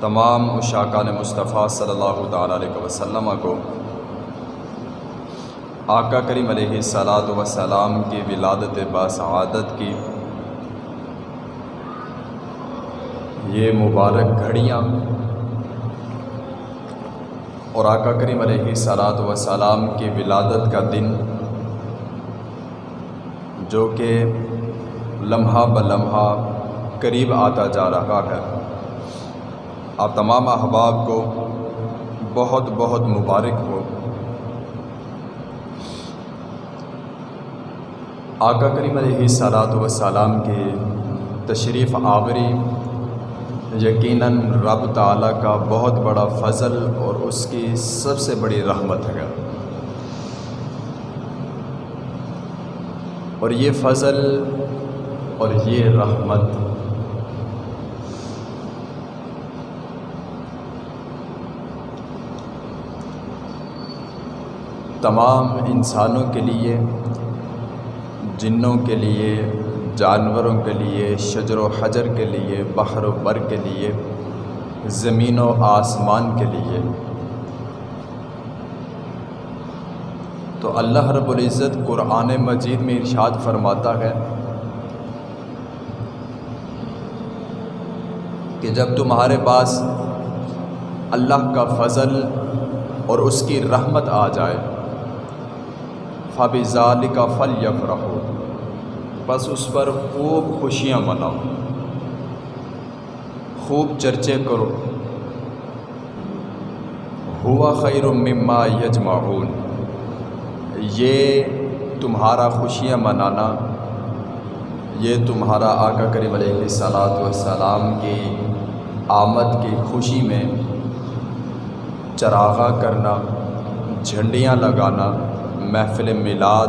تمام اشاکان مصطفیٰ صلی اللہ تعالیٰ علیہ وسلم کو آقا کریم علیہ صلاۃ وسلام کی ولادت باسعادت کی یہ مبارک گھڑیاں اور آقا کریم علیہ صلاۃ وسلام کی ولادت کا دن جو کہ لمحہ بلمحہ قریب آتا جا رہا ہے۔ آپ تمام احباب کو بہت بہت مبارک ہو۔ آقا کریم علیہ صلاۃ وسلام کی تشریف آوری یقیناً رب تعالیٰ کا بہت بڑا فضل اور اس کی سب سے بڑی رحمت ہے۔ اور یہ فضل اور یہ رحمت تمام انسانوں کے لیے، جنوں کے لیے، جانوروں کے لیے، شجر و حجر کے لیے، بحر و بر کے لیے، زمین و آسمان کے لیے۔ تو اللہ رب العزت قرآن مجید میں ارشاد فرماتا ہے کہ جب تمہارے پاس اللہ کا فضل اور اس کی رحمت آ جائے فب ظال کا فل یف رہو بس اس پر خوب خوشیاں مناؤ۔ خوب چرچے کرو۔ ہوا خیر مما یجمعون۔ یہ تمہارا خوشیاں منانا، یہ تمہارا آقا کریم علیہ صلاۃ والسلام کی آمد کی خوشی میں چراغا کرنا، جھنڈیاں لگانا محفل میلاد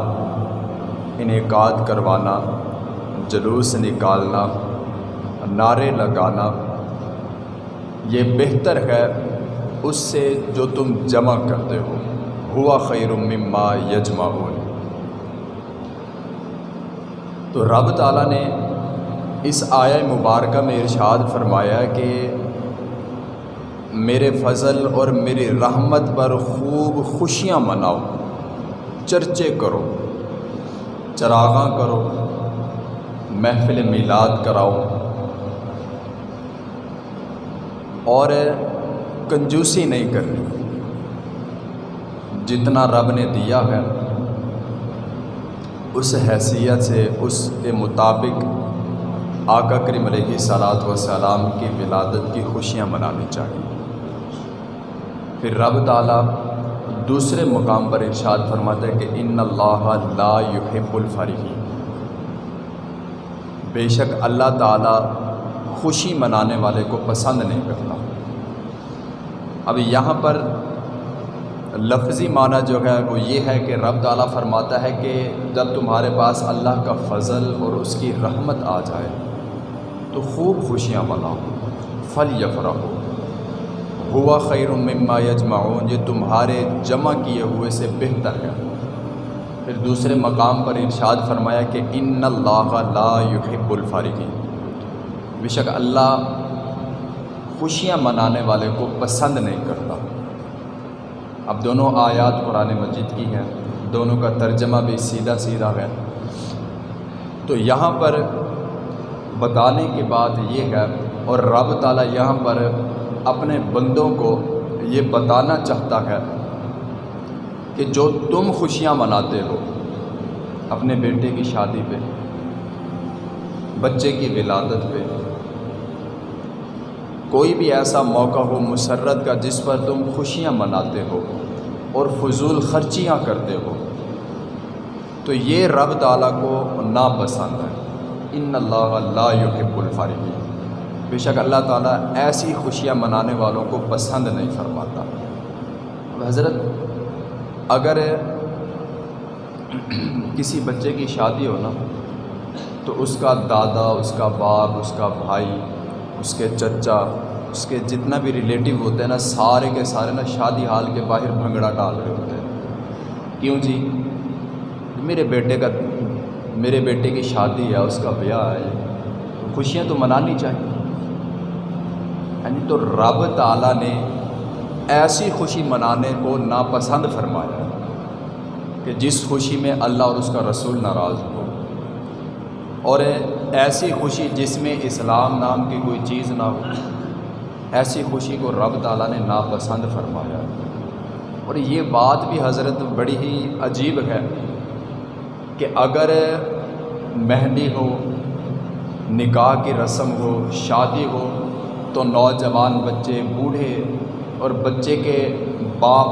انعقاد کروانا، جلوس نکالنا، نعرے لگانا، یہ بہتر ہے اس سے جو تم جمع کرتے ہو۔ ہوا خیر مما یجمعون۔ تو رب تعالیٰ نے اس آیا مبارکہ میں ارشاد فرمایا کہ میرے فضل اور میری رحمت پر خوب خوشیاں مناؤ۔ چرچے کرو، چراغاں کرو، محفل میلاد کراؤ۔ اور کنجوسی نہیں کرنی۔ جتنا رب نے دیا ہے، اس حیثیت سے اس کے مطابق آقا کریم علیہ صلاۃ وسلام کی ولادت کی خوشیاں منانی چاہیے۔ پھر رب تعالیٰ دوسرے مقام پر ارشاد فرماتا ہے کہ ان اللہ لا يحب الفرحین بے شک اللہ تعالیٰ خوشی منانے والے کو پسند نہیں کرتا۔ اب یہاں پر لفظی معنی جو ہے وہ یہ ہے کہ رب تعالیٰ فرماتا ہے کہ جب تمہارے پاس اللہ کا فضل اور اس کی رحمت آ جائے تو خوب خوشیاں مناؤ۔ فل یفرح ہو ہوا خیر مما یجمعون، یہ تمہارے جمع کیے ہوئے سے بہتر ہے۔ پھر دوسرے مقام پر ارشاد فرمایا کہ ان اللہ لا يحب الفارغین بے شک اللہ خوشیاں منانے والے کو پسند نہیں کرتا۔ اب دونوں آیات قرآن مجید کی ہیں، دونوں کا ترجمہ بھی سیدھا سیدھا ہے۔ تو یہاں پر بتانے کی بات یہ ہے، اور رب تعالیٰ یہاں پر اپنے بندوں کو یہ بتانا چاہتا ہے کہ جو تم خوشیاں مناتے ہو، اپنے بیٹے کی شادی پہ، بچے کی ولادت پہ، کوئی بھی ایسا موقع ہو مسرت کا جس پر تم خوشیاں مناتے ہو اور فضول خرچیاں کرتے ہو، تو یہ رب تعالیٰ کو ناپسند ہے۔ ان اللہ لا يحب الفارغین بے شک اللہ تعالیٰ ایسی خوشیاں منانے والوں کو پسند نہیں فرماتا۔ حضرت، اگر کسی بچے کی شادی ہو نا، تو اس کا دادا، اس کا باپ، اس کا بھائی، اس کے چچا، اس کے جتنا بھی ریلیٹیو ہوتے ہیں نا، سارے کے سارے نا شادی حال کے باہر بھنگڑا ڈال رہے ہوتے ہیں۔ کیوں جی؟ میرے بیٹے کا، میرے بیٹے کی شادی ہے، اس کا بیاہ ہے۔ خوشیاں تو منانی چاہیے۔ ہاں جی تو رب تعالیٰ نے ایسی خوشی منانے کو ناپسند فرمایا کہ جس خوشی میں اللہ اور اس کا رسول ناراض ہو اور ایسی خوشی جس میں اسلام نام کی کوئی چیز نہ ہو، ایسی خوشی کو رب تعالیٰ نے ناپسند فرمایا اور یہ بات بھی حضرت بڑی ہی عجیب ہے کہ اگر مہندی ہو، نکاح کی رسم ہو، شادی ہو تو نوجوان بچے، بوڑھے اور بچے کے باپ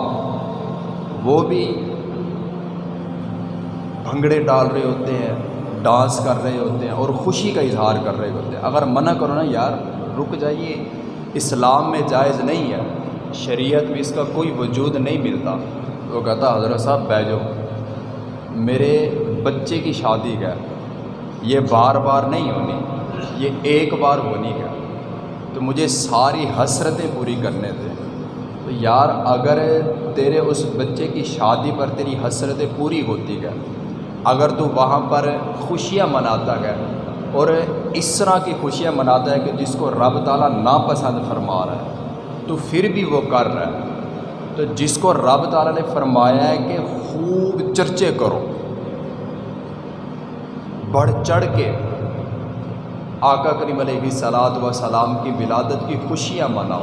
وہ بھی بھنگڑے ڈال رہے ہوتے ہیں، ڈانس کر رہے ہوتے ہیں اور خوشی کا اظہار کر رہے ہوتے ہیں۔ اگر منع کرو نا یار، رک جائیے۔ اسلام میں جائز نہیں ہے۔ شریعت میں اس کا کوئی وجود نہیں ملتا۔ وہ کہتا حضرت صاحب بیجو میرے بچے کی شادی ہے۔ یہ بار بار نہیں ہونی۔ یہ ایک بار ہونی ہے۔ تو مجھے ساری حسرتیں پوری کرنے تھے تو یار، اگر تیرے اس بچے کی شادی پر تیری حسرتیں پوری ہوتی ہے اگر تو وہاں پر خوشیاں مناتا ہے اور اس طرح کی خوشیاں مناتا ہے کہ جس کو رب تعالیٰ ناپسند فرما رہا ہے، تو پھر بھی وہ کر رہا ہے۔ تو جس کو رب تعالیٰ نے فرمایا ہے کہ خوب چرچے کرو، بڑھ چڑھ کے آقا کریم علیہ صلاحت و سلام کی ولادت کی خوشیاں مناؤ۔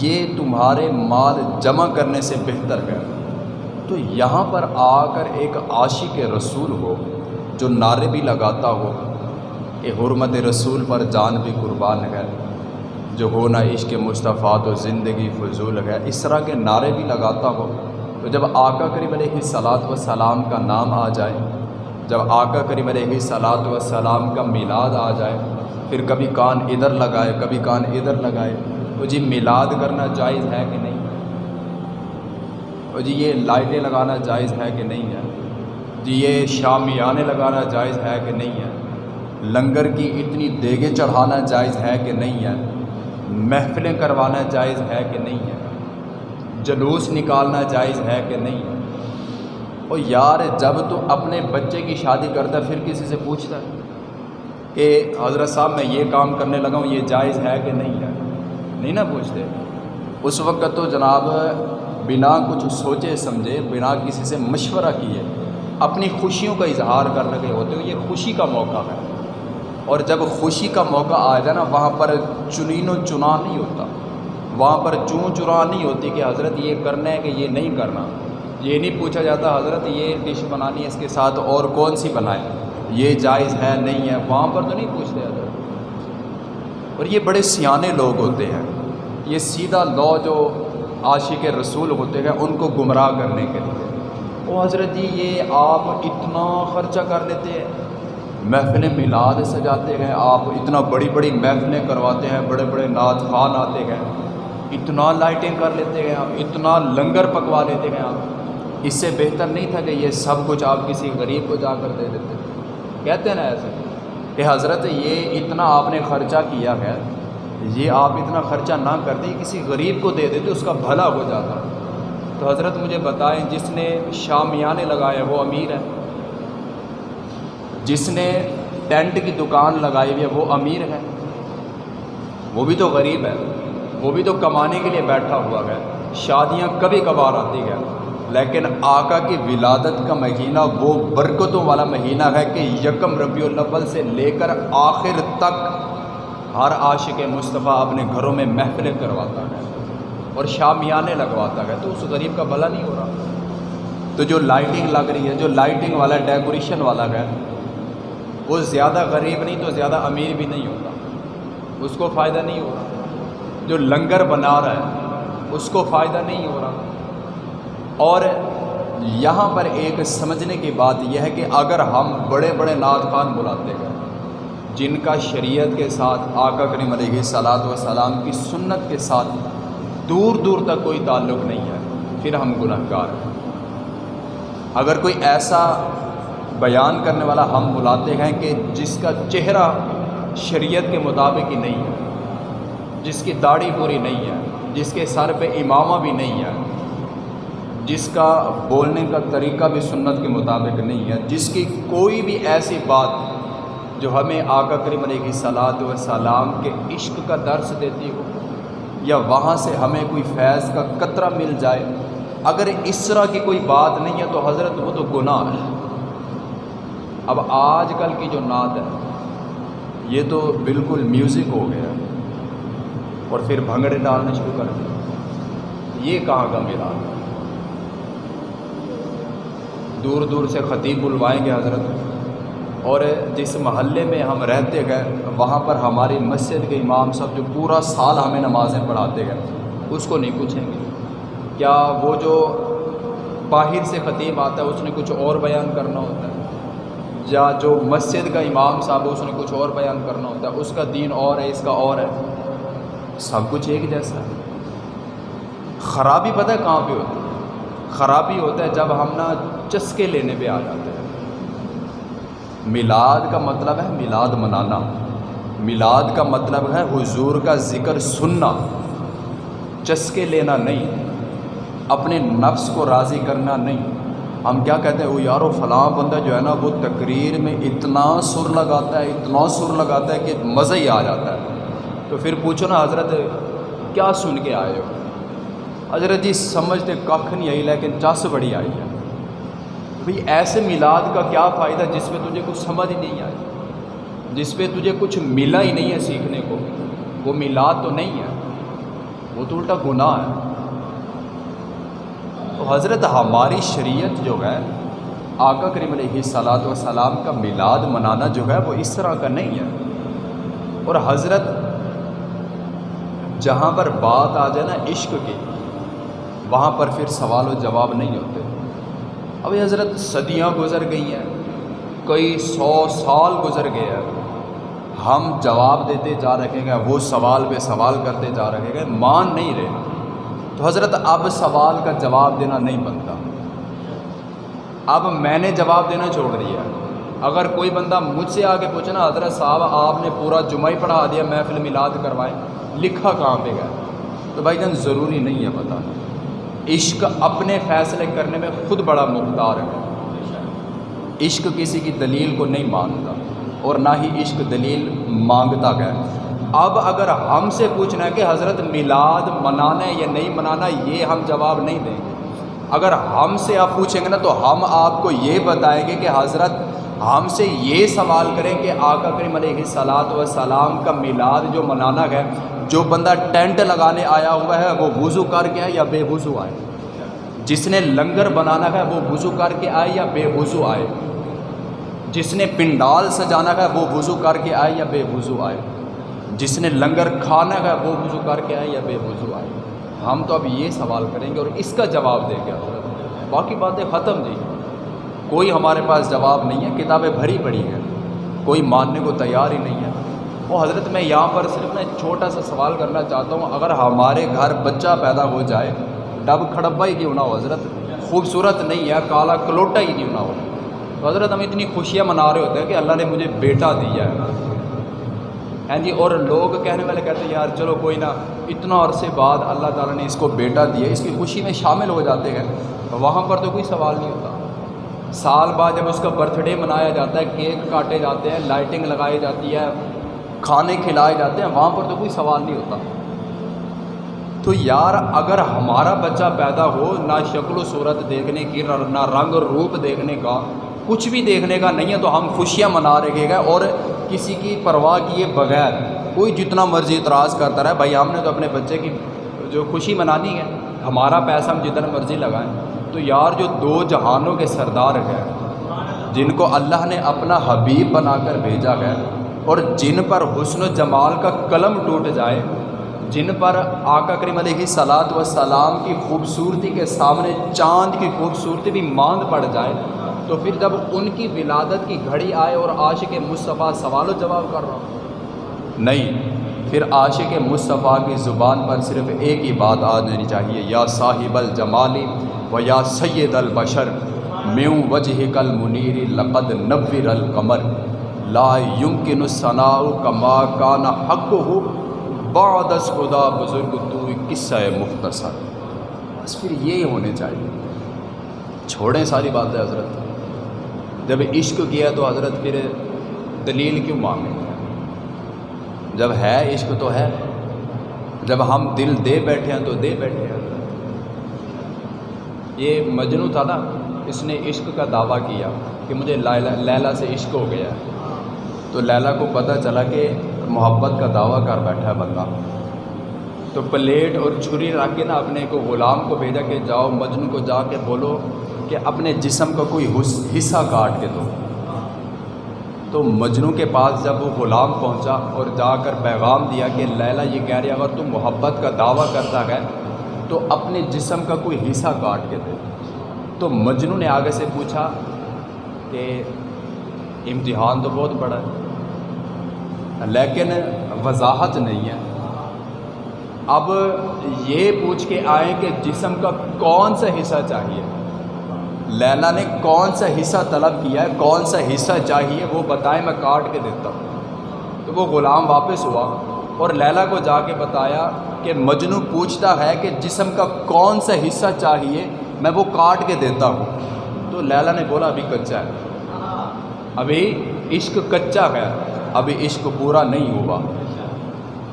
یہ تمہارے مال جمع کرنے سے بہتر ہے۔ تو یہاں پر آ کر ایک عاشق رسول ہو جو نعرے بھی لگاتا ہو۔ کہ حرمت رسول پر جان بھی قربان ہے۔ جو ہونا عشق مصطفیٰ تو زندگی فضول ہے۔ اس طرح کے نعرے بھی لگاتا ہو۔ تو جب آقا کریم علیہ صلاحت و سلام کا نام آ جائے جب آقا کریم علیہ صلاحت و سلام کا میلاد آ جائے، پھر کبھی کان ادھر لگائے، کبھی کان ادھر لگائے تو جی میلاد کرنا جائز ہے کہ نہیں؟ اور جی یہ لائٹیں لگانا جائز ہے کہ نہیں ہے؟ جی یہ شامیانے لگانا جائز ہے کہ نہیں ہے؟ لنگر کی اتنی دیگیں چڑھانا جائز ہے کہ نہیں ہے؟ محفلیں کروانا جائز ہے کہ نہیں ہے؟ جلوس نکالنا جائز ہے کہ نہیں ہے؟ اور یار جب تو اپنے بچے کی شادی کرتا ہے، پھر کسی سے پوچھتا ہے کہ حضرت صاحب میں یہ کام کرنے لگا ہوں، یہ جائز ہے کہ نہیں ہے؟ نہیں نا پوچھتے۔ اس وقت تو جناب بنا کچھ سوچے، سمجھے، بنا کسی سے مشورہ کیے۔ اپنی خوشیوں کا اظہار کر لگے ہوتے ہو یہ خوشی کا موقع ہے۔ اور جب خوشی کا موقع آ جائے نا، وہاں پر چنین و چنا نہیں ہوتا۔ وہاں پر چون چرا نہیں ہوتی کہ حضرت یہ کرنا ہے کہ یہ نہیں کرنا۔ یہ نہیں پوچھا جاتا حضرت یہ ڈش بنانی ہے اس کے ساتھ اور کون سی بنائیں؟ یہ جائز ہے، نہیں ہے، وہاں پر تو نہیں پوچھتے حضرت۔ اور یہ بڑے سیانے لوگ ہوتے ہیں۔ یہ سیدھا لو جو عاشق رسول ہوتے ہیں، ان کو گمراہ کرنے کے لیے۔ وہ حضرت جی یہ آپ اتنا خرچہ کر لیتے ہیں۔ محفلیں میلاد سجاتے ہیں۔ آپ اتنا بڑی بڑی محفلیں کرواتے ہیں، بڑے بڑے نعت خان آتے ہیں۔ اتنا لائٹیں کر لیتے ہیں آپ اتنا لنگر پکوا لیتے ہیں آپ اس سے بہتر نہیں تھا کہ یہ سب کچھ آپ کسی غریب کو جا کر دے دیتے۔ کہتے ہیں نا ایسے کہ حضرت یہ اتنا آپ نے خرچہ کیا ہے، یہ آپ اتنا خرچہ نہ کرتے کسی غریب کو دے دیتے، اس کا بھلا ہو جاتا۔ تو حضرت مجھے بتائیں، جس نے شامیانے لگائے، وہ امیر ہے جس نے ٹینٹ کی دکان لگائی ہوئی ہے، وہ امیر ہے وہ بھی تو غریب ہے وہ بھی تو کمانے کے لیے بیٹھا ہوا ہے۔ شادیاں کبھی کبھار آتی ہیں۔ لیکن آقا کی ولادت کا مہینہ وہ برکتوں والا مہینہ ہے کہ یکم ربیع الاول سے لے کر آخر تک ہر عاشق مصطفیٰ اپنے گھروں میں محفلیں کرواتا ہے اور شامیانے لگواتا ہے تو اس غریب کا بھلا نہیں ہو رہا۔ تو جو لائٹنگ لگ رہی ہے، جو لائٹنگ والا، ڈیکوریشن والا ہے، وہ زیادہ غریب نہیں تو زیادہ امیر بھی نہیں ہوتا۔ اس کو فائدہ نہیں ہو رہا۔ جو لنگر بنا رہا ہے، اس کو فائدہ نہیں ہو رہا۔ اور یہاں پر ایک سمجھنے کی بات یہ ہے کہ اگر ہم بڑے بڑے نعت خان بلاتے ہیں، جن کا شریعت کے ساتھ، آقا کریم علیہ صلاحت و سلام کی سنت کے ساتھ دور دور تک کوئی تعلق نہیں ہے، پھر ہم گناہ گار ہیں۔ اگر کوئی ایسا بیان کرنے والا ہم بلاتے ہیں کہ جس کا چہرہ شریعت کے مطابق ہی نہیں ہے، جس کی داڑھی پوری نہیں ہے، جس کے سر پہ امامہ بھی نہیں ہے جس کا بولنے کا طریقہ بھی سنت کے مطابق نہیں ہے، جس کی کوئی بھی ایسی بات جو ہمیں آقا کریم علیہ صلاحت و سلام کے عشق کا درس دیتی ہو یا وہاں سے ہمیں کوئی فیض کا قطرہ مل جائے، اگر اس طرح کی کوئی بات نہیں ہے تو حضرت وہ تو گناہ ہے۔ اب آج کل کی جو نعت ہے، یہ تو بالکل میوزک ہو گیا اور پھر بھنگڑے ڈالنے شروع کر دیا یہ کہاں کا میرا دور دور سے خطیب بلوائیں گے حضرت۔ اور جس محلے میں ہم رہتے گئے، وہاں پر ہماری مسجد کے امام صاحب جو پورا سال ہمیں نمازیں پڑھاتے گئے، اس کو نہیں پوچھیں گے۔ کیا وہ جو باہر سے خطیب آتا ہے، اس نے کچھ اور بیان کرنا ہوتا ہے؟ یا جو مسجد کا امام صاحب اس نے کچھ اور بیان کرنا ہوتا ہے؟ اس کا دین اور ہے، اس کا اور ہے۔ سب کچھ ایک جیسا ہے۔ خرابی پتہ ہے کہاں پہ ہوتی ہے؟ خرابی ہوتا ہے جب ہم نا چسکے لینے پہ آ جاتے ہیں۔ میلاد کا مطلب ہے میلاد منانا۔ میلاد کا مطلب ہے حضور کا ذکر سننا۔ چسکے لینا نہیں۔ اپنے نفس کو راضی کرنا نہیں۔ ہم کیا کہتے ہیں؟ وہ یارو، فلاں بندہ جو ہے نا، وہ تقریر میں اتنا سر لگاتا ہے، اتنا سر لگاتا ہے کہ مزہ ہی آ جاتا ہے۔ تو پھر پوچھو نا، حضرت، کیا سن کے آئے ہو؟ حضرت جی سمجھتے ککھ نہیں آئی، لیکن چس بڑی آئی ہے۔ بھئی ایسے میلاد کا کیا فائدہ جس میں تجھے کچھ سمجھ ہی نہیں آئی؟ جس پہ تجھے کچھ ملا ہی نہیں ہے سیکھنے کو، وہ میلاد تو نہیں ہے، وہ تو الٹا گناہ ہے۔ تو حضرت ہماری شریعت جو ہے، آقا کریم علیہ صلاحت وسلام کا میلاد منانا جو ہے، وہ اس طرح کا نہیں ہے۔ اور حضرت جہاں پر بات آ جائے نا عشق کی، وہاں پر پھر سوال و جواب نہیں ہوتے۔ ابھی حضرت صدیاں گزر گئی ہیں کئی سو سال گزر گئے ہیں۔ ہم جواب دیتے جا رہے ہیں، وہ سوال پہ سوال کرتے جا رہے ہیں، مان نہیں رہے۔ تو حضرت اب سوال کا جواب دینا نہیں بنتا۔ اب میں نے جواب دینا چھوڑ دیا۔ اگر کوئی بندہ مجھ سے آ کے پوچھنا، حضرت صاحب، آپ نے پورا جمعہ ہی پڑھا دیا، محفل میلاد کروائیں لکھا کہاں پہ گیا تو بھائی جان، ضروری نہیں ہے پتہ۔ عشق اپنے فیصلے کرنے میں خود بڑا مختار ہے۔ عشق کسی کی دلیل کو نہیں مانتا اور نہ ہی عشق دلیل مانگتا گیا اب اگر ہم سے پوچھنا ہے کہ حضرت میلاد منانا ہے یا نہیں منانا، یہ ہم جواب نہیں دیں گے۔ اگر ہم سے آپ پوچھیں گے نا تو ہم آپ کو یہ بتائیں گے کہ حضرت ہم سے یہ سوال کریں کہ آقا کریم علیہ صلاحت و سلام کا میلاد جو منانا ہے، جو بندہ ٹینٹ لگانے آیا ہوا ہے، وہ وضو کر کے آئے یا بے وضو آئے؟ جس نے لنگر بنانا ہے، وہ وضو کر کے آئے یا بے وضو آئے؟ جس نے پنڈال سجانا ہے، وہ وضو کر کے آئے یا بے وضو آئے؟ جس نے لنگر کھانا ہے، وہ وضو کر کے آئے یا بے وضو آئے؟ ہم تو اب یہ سوال کریں گے اور اس کا جواب دیں گے۔ باقی باتیں ختم جی کوئی ہمارے پاس جواب نہیں ہے، کتابیں بھری پڑی ہیں۔ کوئی ماننے کو تیار ہی نہیں ہے۔ وہ حضرت، میں یہاں پر صرف نا چھوٹا سا سوال کرنا چاہتا ہوں۔ اگر ہمارے گھر بچہ پیدا ہو جائے، ڈب کھڑبا ہی کیوں نہ ہو؟ حضرت، خوبصورت نہیں ہے، کالا کلوٹا ہی کیوں نہ ہو؟ تو حضرت، ہم اتنی خوشیاں منا رہے ہوتے ہیں کہ اللہ نے مجھے بیٹا دیا ہے۔ ہیں جی اور لوگ کہنے والے کہتے ہیں، یار چلو کوئی نہ، اتنا عرصے بعد اللہ تعالیٰ نے اس کو بیٹا دیا، اس کی خوشی میں شامل ہو جاتے ہیں۔ وہاں پر تو کوئی سوال نہیں ہوتا۔ سال بعد جب اس کا برتھ ڈے منایا جاتا ہے، کیک کاٹے جاتے ہیں لائٹنگ لگائی جاتی ہے، کھانے کھلائے جاتے ہیں، وہاں پر تو کوئی سوال نہیں ہوتا۔ تو یار، اگر ہمارا بچہ پیدا ہو، نہ شکل و صورت دیکھنے کی، نہ رنگ روپ دیکھنے کا، کچھ بھی دیکھنے کا نہیں ہے، تو ہم خوشیاں منا رہے گا اور کسی کی پرواہ کیے بغیر، کوئی جتنا مرضی اعتراض کرتا رہے، بھائی ہم نے تو اپنے بچے کی جو خوشی منانی ہے، ہمارا پیسہ ہم جتنا مرضی لگائیں۔ تو یار جو دو جہانوں کے سردار ہیں، جن کو اللہ نے اپنا حبیب بنا کر بھیجا ہے، اور جن پر حسن و جمال کا قلم ٹوٹ جائے، جن پر آقا کریم علیہ صلاحت و سلام کی خوبصورتی کے سامنے چاند کی خوبصورتی بھی ماند پڑ جائے، تو پھر جب ان کی ولادت کی گھڑی آئے اور عاشق مصطفیٰ سوال و جواب کر رہا ہوں نہیں، پھر عاشق مصطفیٰ کی زبان پر صرف ایک ہی بات آ جانی چاہیے، یا صاحب الجمالی و یا سید البشر میوں وجہ کل منیر لقد نبر القمر. لا یمکن الصناء کما کان حق ہو بعد از خدا بزرگ تو قصہ مختصر. بس پھر یہی ہونے چاہیے. چھوڑیں ساری باتیں حضرت. جب عشق کیا تو حضرت پھر دلیل کیوں مانگیں؟ جب ہے عشق تو ہے. جب ہم دل دے بیٹھے ہیں تو دے بیٹھے ہیں. یہ مجنو تھا نا، اس نے عشق کا دعویٰ کیا کہ مجھے لیلا سے عشق ہو گیا۔ ہے تو لیلا کو پتہ چلا کہ محبت کا دعویٰ کر بیٹھا ہے بندہ۔ تو پلیٹ اور چھری رکھ کے نا اپنے کو غلام کو بھیجا کہ جاؤ مجنو کو جا کے بولو کہ اپنے جسم کا کوئی حصہ کاٹ کے دو۔ تو مجنو کے پاس جب وہ غلام پہنچا اور جا کر پیغام دیا کہ لیلا یہ کہہ رہی اگر تم محبت کا دعویٰ کرتا ہے تو اپنے جسم کا کوئی حصہ کاٹ کے دے۔ تو مجنو نے آگے سے پوچھا کہ امتحان تو بہت بڑا ہے، لیکن وضاحت نہیں ہے۔ اب یہ پوچھ کے آئیں کہ جسم کا کون سا حصہ چاہیے۔ لیلا نے کون سا حصہ طلب کیا ہے، کون سا حصہ چاہیے وہ بتائیں، میں کاٹ کے دیتا ہوں۔ تو وہ غلام واپس ہوا اور لیلا کو جا کے بتایا کہ مجنو پوچھتا ہے کہ جسم کا کون سا حصہ چاہیے، میں وہ کاٹ کے دیتا ہوں۔ تو لیلا نے بولا، ابھی کچا ہے۔ ابھی عشق کچا ہے، ابھی عشق پورا نہیں ہوا۔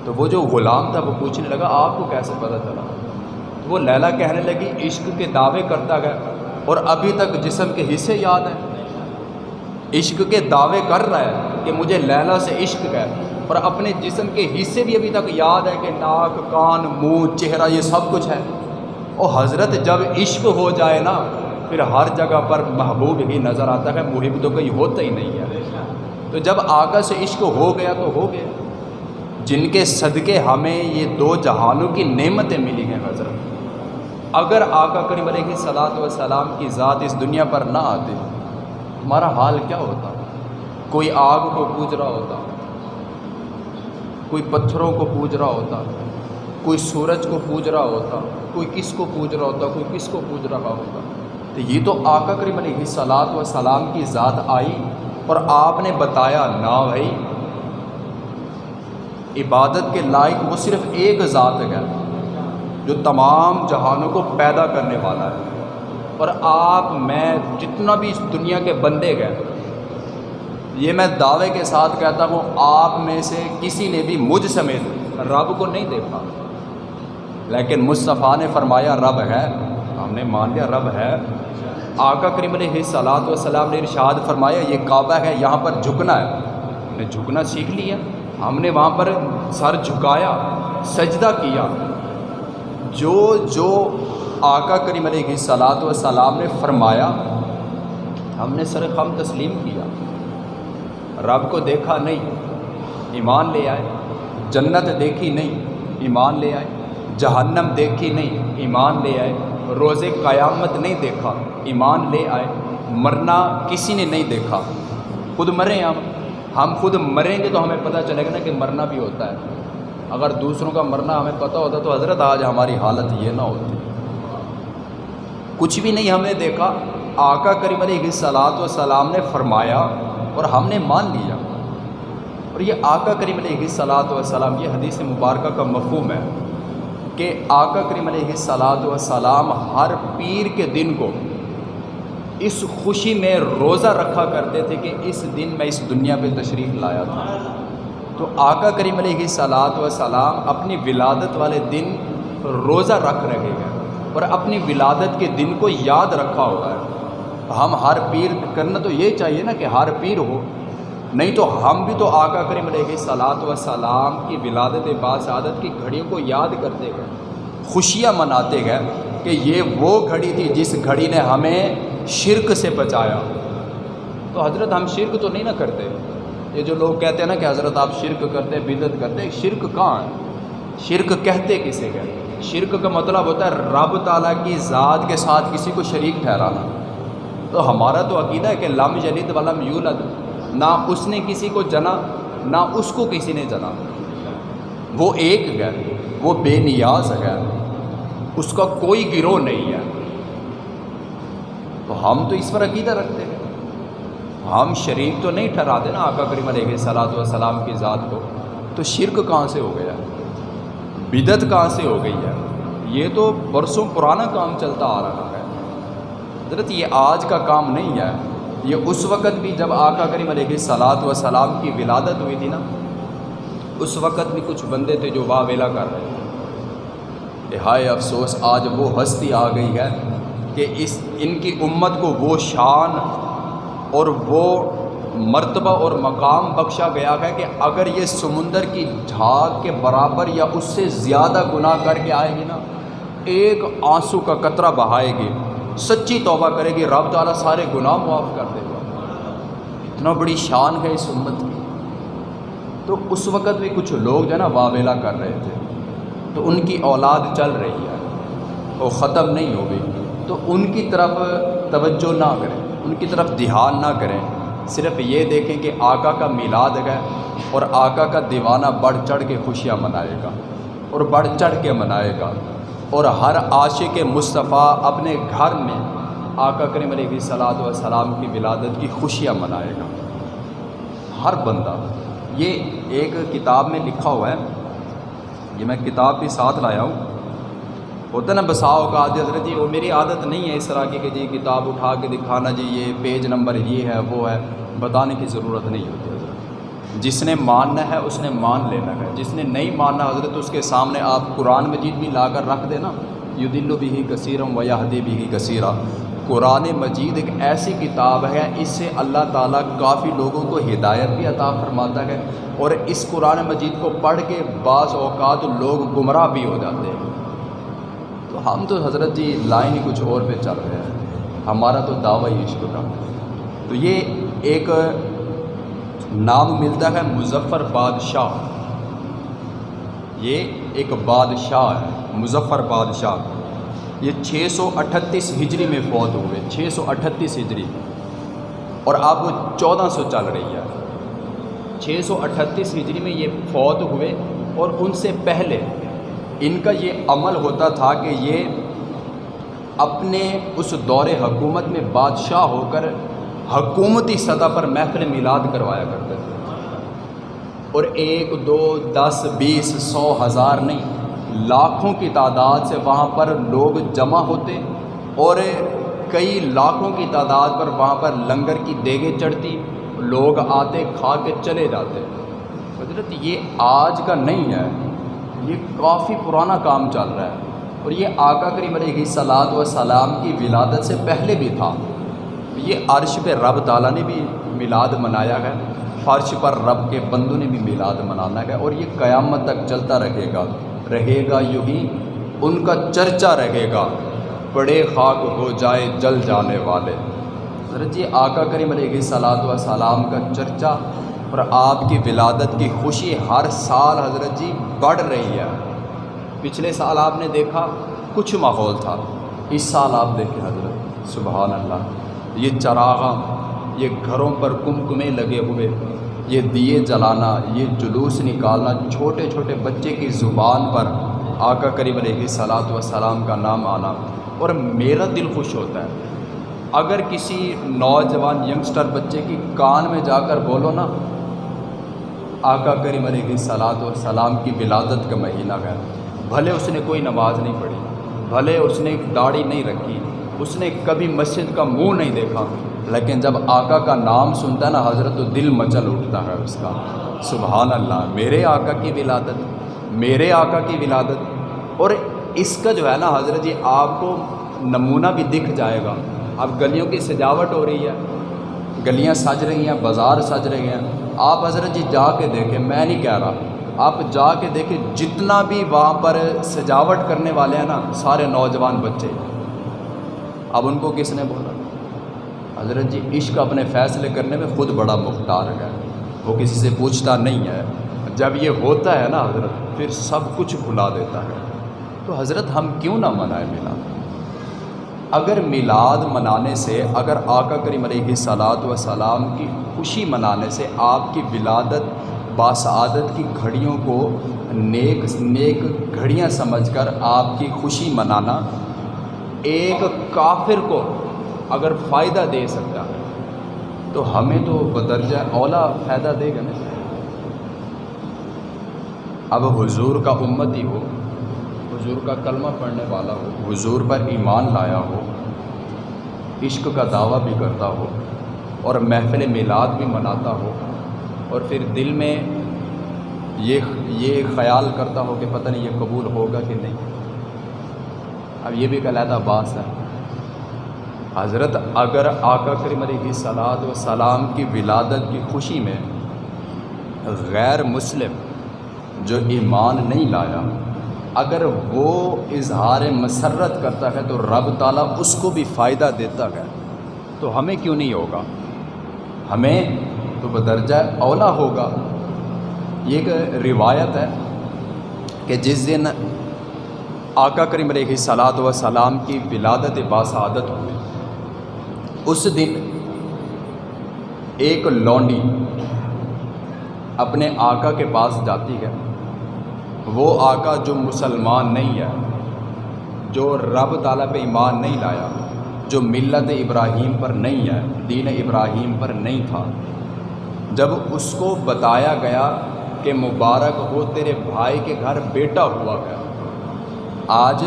تو وہ جو غلام تھا، وہ پوچھنے لگا، آپ کو کیسے پتہ چلا؟ تو وہ لیلا کہنے لگی، عشق کے دعوے کرتا گیا اور ابھی تک جسم کے حصے یاد ہیں۔ عشق کے دعوے کر رہا ہے کہ مجھے لیلا سے عشق ہے اور اپنے جسم کے حصے بھی ابھی تک یاد ہے کہ ناک، کان، منہ، چہرہ، یہ سب کچھ ہے۔ اور حضرت، جب عشق ہو جائے نا، پھر ہر جگہ پر محبوب ہی نظر آتا ہے، محب تو کہیں ہوتا ہی نہیں ہے۔ تو جب آقا سے عشق ہو گیا تو ہو گیا۔ جن کے صدقے ہمیں یہ دو جہانوں کی نعمتیں ملی ہیں حضرت، اگر آقا کریم علیہ صلاحت و سلام کی ذات اس دنیا پر نہ آتے، ہمارا حال کیا ہوتا؟ کوئی آگ کو پوج رہا ہوتا۔ کوئی پتھروں کو پوج رہا ہوتا، کوئی سورج کو پوج رہا ہوتا، کوئی کس کو پوج رہا ہوتا، کوئی کس کو پوج رہا ہوتا۔ تو یہ تو آقا کریم علیہ صلاحت و سلام کی ذات آئی اور آپ نے بتایا نہ بھائی، عبادت کے لائق وہ صرف ایک ذات ہے جو تمام جہانوں کو پیدا کرنے والا ہے۔ اور آپ، میں، جتنا بھی اس دنیا کے بندے گئے یہ میں دعوے کے ساتھ کہتا ہوں، آپ میں سے کسی نے بھی مجھ سمیت رب کو نہیں دیکھا۔ لیکن مصطفیٰ نے فرمایا، رب ہے۔ ہم نے مان لیا، رب ہے۔ آقا کریم علیہ صلاحت وسلام نے ارشاد فرمایا، یہ کعبہ ہے، یہاں پر جھکنا ہے۔ ہم نے جھکنا سیکھ لیا۔ ہم نے وہاں پر سر جھکایا، سجدہ کیا۔ جو جو آقا کریم علیہ صلاحت وسلام نے فرمایا، ہم نے سر خم تسلیم کیا۔ رب کو دیکھا نہیں، ایمان لے آئے، جنت دیکھی نہیں، ایمان لے آئے، جہنم دیکھی نہیں، ایمان لے آئے روز قیامت نہیں دیکھا، ایمان لے آئے، مرنا کسی نے نہیں دیکھا۔ خود مریں ہم ہم خود مریں گے تو ہمیں پتہ چلے گا نا کہ مرنا بھی ہوتا ہے۔ اگر دوسروں کا مرنا ہمیں پتہ ہوتا تو حضرت آج ہماری حالت یہ نہ ہوتی۔ کچھ بھی نہیں ہم نے دیکھا، آقا کریم علیہ صلاحت و سلام نے فرمایا اور ہم نے مان لیا۔ اور یہ آقا کریم علیہ صلاحت و سلام یہ حدیث مبارکہ کا مفہوم ہے کہ آقا کریم علیہ صلاحت و سلام ہر پیر کے دن کو اس خوشی میں روزہ رکھا کرتے تھے کہ اس دن میں اس دنیا پہ تشریف لایا تھا۔ تو آقا کریم علیہ صلاحت و سلام اپنی ولادت والے دن روزہ رکھ رہے ہیں اور اپنی ولادت کے دن کو یاد رکھا ہوا ہے۔ ہم ہر پیر کرنا تو یہ چاہیے نا کہ ہر پیر ہو۔ نہیں تو ہم بھی تو آقا کریم علیہ صلاحت و سلام کی ولادت باسعادت کی گھڑیوں کو یاد کرتے گئے، خوشیاں مناتے گئے کہ یہ وہ گھڑی تھی جس گھڑی نے ہمیں شرک سے بچایا۔ تو حضرت ہم شرک تو نہیں نہ کرتے۔ یہ جو لوگ کہتے ہیں نا کہ حضرت آپ شرک کرتے بدت کرتے، شرک کہاں؟ ہے شرک کہتے کسے گئے شرک کا مطلب ہوتا ہے رب تعالیٰ کی ذات کے ساتھ کسی کو شریک ٹھہرانا۔ تو ہمارا تو عقیدہ ہے کہ لم یلد ولم یولد، نہ اس نے کسی کو جنا، نہ اس کو کسی نے جنا۔ وہ ایک ہے وہ بے نیاز ہے اس کا کوئی گروہ نہیں ہے۔ تو ہم تو اس پر عقیدہ رکھتے ہیں۔ ہم شریک تو نہیں ٹھہراتے نا آقا کریم علیہ صلاحت والسلام کی ذات کو۔ تو شرک کہاں سے ہو گیا؟ بدت کہاں سے ہو گئی ہے؟ یہ تو برسوں پرانا کام چلتا آ رہا۔ ہے حضرت، یہ آج کا کام نہیں ہے۔ یہ اس وقت بھی جب آقا کریم علیہ صلاحت و سلام کی ولادت ہوئی تھی نا، اس وقت بھی کچھ بندے تھے جو واہ ویلا کر رہے تھے۔ کہ ہائے افسوس، آج وہ ہستی آ گئی ہے کہ اس، ان کی امت کو وہ شان اور وہ مرتبہ اور مقام بخشا گیا ہے کہ اگر یہ سمندر کی جھاگ کے برابر یا اس سے زیادہ گناہ کر کے آئے گی نا، ایک آنسو کا قطرہ بہائے گی۔ سچی توبہ کرے گی، رب تعالیٰ سارے گناہ معاف کر دے گا۔ اتنا بڑی شان ہے اس امت کی۔ تو اس وقت بھی کچھ لوگ جو ہے نا واویلا کر رہے تھے۔ تو ان کی اولاد چل رہی ہے۔ وہ ختم نہیں ہو گئی۔ تو ان کی طرف توجہ نہ کریں۔ ان کی طرف دھیان نہ کریں۔ صرف یہ دیکھیں کہ آقا کا میلاد ہے اور آقا کا دیوانہ بڑھ چڑھ کے خوشیاں منائے گا اور بڑھ چڑھ کے منائے گا۔ اور ہر عاشق مصطفیٰ اپنے گھر میں آقا کریم علیہ صلاحت والسلام کی ولادت کی خوشیاں منائے گا۔ ہر بندہ، یہ ایک کتاب میں لکھا ہوا ہے، یہ میں کتاب بھی ساتھ لایا ہوں۔ ہوتا نا بساؤ کا عادت حضرت جی وہ میری عادت نہیں ہے اس طرح کی کہ جی کتاب اٹھا کے دکھانا جی یہ پیج نمبر یہ ہے، وہ ہے، بتانے کی ضرورت نہیں ہوتی۔ حضرت جس نے ماننا ہے اس نے مان لینا ہے۔ جس نے نہیں ماننا حضرت، اس کے سامنے آپ قرآن مجید بھی لا کر رکھ دینا۔ یو دل بھی ہی کثیرم و یادی بھی ہی کثیرہ قرآن مجید ایک ایسی کتاب ہے، اس سے اللہ تعالیٰ کافی لوگوں کو ہدایت بھی عطا فرماتا ہے اور اس قرآن مجید کو پڑھ کے بعض اوقات لوگ گمراہ بھی ہو جاتے ہیں۔ تو ہم تو حضرت جی لائن ہی کچھ اور پہ چل رہے ہیں۔ ہمارا تو دعوی عشق کا۔ تو یہ ایک نام ملتا ہے مظفر بادشاہ۔ یہ ایک بادشاہ ہے، مظفر بادشاہ۔ یہ چھ سو اٹھتیس ہجری میں فوت ہوئے، چھ سو اٹھتیس ہجری۔ اور اب وہ چودہ سو چل رہی ہے۔ چھ سو اٹھتیس ہجری میں یہ فوت ہوئے اور ان سے پہلے ان کا یہ عمل ہوتا تھا کہ یہ اپنے اس دور حکومت میں بادشاہ ہو کر حکومتی سطح پر محفل میلاد کروایا کرتے تھے۔ اور ایک، دو، دس، بیس، سو ہزار نہیں، لاکھوں کی تعداد سے وہاں پر لوگ جمع ہوتے اور کئی لاکھوں کی تعداد پر وہاں پر لنگر کی دیگیں چڑھتی، لوگ آتے، کھا کے چلے جاتے۔ حضرت، یہ آج کا نہیں ہے، یہ کافی پرانا کام چل رہا ہے۔ اور یہ آقا کریم علیہ صلاحت و سلام کی ولادت سے پہلے بھی تھا۔ یہ عرش پہ رب تعالیٰ نے بھی میلاد منایا ہے فرش پر رب کے بندوں نے بھی میلاد منانا ہے اور یہ قیامت تک چلتا رہے گا رہے گا یوں ہی ان کا چرچا رہے گا، بڑے خاک ہو جائے جل جانے والے۔ حضرت جی آقا کریم علیہ صلاحت و سلام کا چرچا اور آپ کی ولادت کی خوشی ہر سال حضرت جی بڑھ رہی ہے۔ پچھلے سال آپ نے دیکھا کچھ ماحول تھا، اس سال آپ دیکھیں حضرت، سبحان اللہ۔ یہ چراغاں، یہ گھروں پر کمکمے لگے ہوئے، یہ دیے جلانا، یہ جلوس نکالنا چھوٹے چھوٹے بچے کی زبان پر آقا قریب علیہ صلاحت و سلام کا نام آنا۔ اور میرا دل خوش ہوتا ہے۔ اگر کسی نوجوان ینگسٹر بچے کی کان میں جا کر بولو نا، آقا کریم علیہ صلاحت و کی ولادت کا مہینہ ہے۔ بھلے اس نے کوئی نماز نہیں پڑھی، بھلے اس نے داڑھی نہیں رکھی اس نے کبھی مسجد کا منہ نہیں دیکھا۔ لیکن جب آقا کا نام سنتا ہے نا، حضرت تو دل مچل اٹھتا ہے اس کا۔ سبحان اللہ، میرے آقا کی ولادت، میرے آقا کی ولادت۔ اور اس کا جو ہے نا حضرت جی آپ کو نمونہ بھی دکھ جائے گا۔ اب گلیوں کی سجاوٹ ہو رہی ہے، گلیاں سج رہی ہیں، بازار سج رہے ہیں۔ آپ حضرت جی جا کے دیکھیں، میں نہیں کہہ رہا۔ آپ جا کے دیکھیں، جتنا بھی وہاں پر سجاوٹ کرنے والے ہیں نا، سارے نوجوان بچے۔ اب ان کو کس نے بولا؟ حضرت جی عشق اپنے فیصلے کرنے میں خود بڑا مختار ہے۔ وہ کسی سے پوچھتا نہیں ہے۔ جب یہ ہوتا ہے نا حضرت، پھر سب کچھ بھلا دیتا ہے۔ تو حضرت، ہم کیوں نہ منائیں میلاد اگر میلاد منانے سے، اگر آقا کریم علیہ صلاحت و سلام کی خوشی منانے سے آپ کی ولادت باسعادت کی گھڑیوں کو نیک نیک گھڑیاں سمجھ کر آپ کی خوشی منانا ایک کافر کو اگر فائدہ دے سکتا ہے، تو ہمیں تو بدرجہ اولا فائدہ دے گا نا۔ اب حضور کا امت ہی ہو، حضور کا کلمہ پڑھنے والا ہو، حضور پر ایمان لایا ہو، عشق کا دعویٰ بھی کرتا ہو، اور محفل میلاد بھی مناتا ہو، اور پھر دل میں یہ یہ خیال کرتا ہو کہ پتہ نہیں یہ قبول ہوگا کہ نہیں۔ اب یہ بھی ایک علیحدہ باس ہے۔ حضرت اگر آقا کریم علیہ صلاحت و سلام کی ولادت کی خوشی میں غیر مسلم جو ایمان نہیں لایا، اگر وہ اظہار مسرت کرتا ہے تو رب تعالیٰ اس کو بھی فائدہ دیتا ہے۔ تو ہمیں کیوں نہیں ہوگا؟ ہمیں تو بدرجہ اولا ہوگا۔ یہ ایک روایت ہے کہ جس دن آقا کریم علیہ صلاحت و سلام کی ولادت باسعادت ہوئی۔ اس دن ایک لونڈی اپنے آقا کے پاس جاتی ہے۔ وہ آقا جو مسلمان نہیں ہے، جو رب تعالیٰ پہ ایمان نہیں لایا، جو ملت ابراہیم پر نہیں ہے، دین ابراہیم پر نہیں تھا۔ جب اس کو بتایا گیا کہ مبارک ہو، تیرے بھائی کے گھر بیٹا ہوا ہے آج